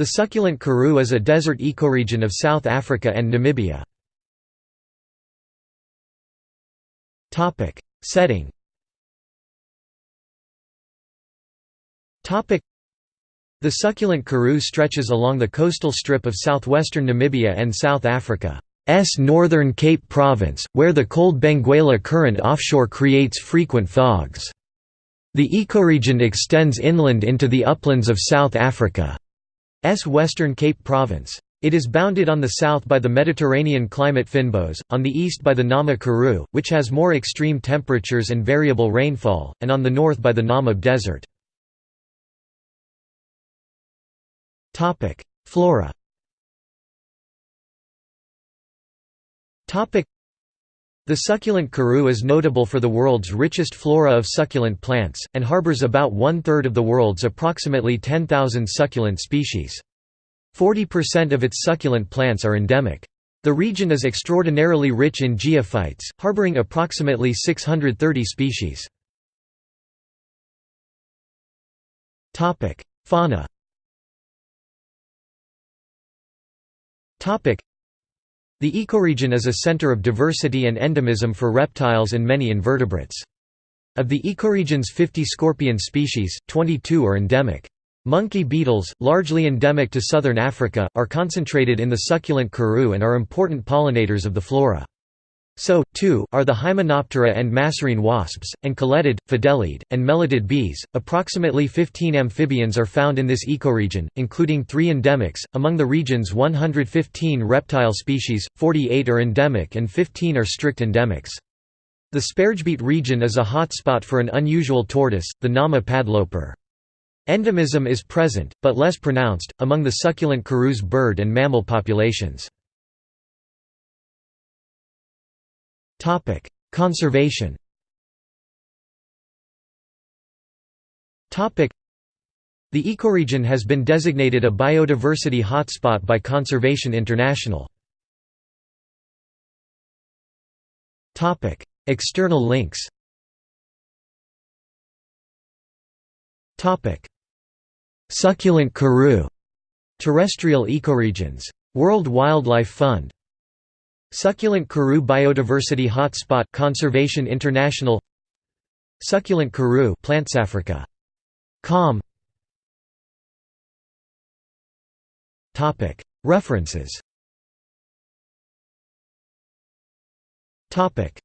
The succulent karoo is a desert ecoregion of South Africa and Namibia. Setting The succulent karoo stretches along the coastal strip of southwestern Namibia and South Africa's northern Cape Province, where the cold Benguela current offshore creates frequent fogs. The ecoregion extends inland into the uplands of South Africa's western Cape Province. It is bounded on the south by the Mediterranean climate fynbos, on the east by the Nama Karoo, which has more extreme temperatures and variable rainfall, and on the north by the Namib Desert. Flora the succulent karoo is notable for the world's richest flora of succulent plants, and harbors about one-third of the world's approximately 10,000 succulent species. 40% of its succulent plants are endemic. The region is extraordinarily rich in geophytes, harboring approximately 630 species. Fauna the ecoregion is a center of diversity and endemism for reptiles and many invertebrates. Of the ecoregion's 50 scorpion species, 22 are endemic. Monkey beetles, largely endemic to southern Africa, are concentrated in the succulent karoo and are important pollinators of the flora. So, too, are the Hymenoptera and Masarine wasps, and colletid, fideliid, and melittid bees. Approximately 15 amphibians are found in this ecoregion, including three endemics. Among the region's 115 reptile species, 48 are endemic and 15 are strict endemics. The Sperrgebiet region is a hotspot for an unusual tortoise, the Nama padloper. Endemism is present, but less pronounced, among the succulent karoo's bird and mammal populations. Conservation Topic: The ecoregion has been designated a biodiversity hotspot by Conservation International. Topic: External links Topic: Succulent karoo Terrestrial ecoregions. World Wildlife Fund Succulent Karoo Biodiversity Hotspot Conservation International Succulent Karoo Africa. Com. Topic. References. Topic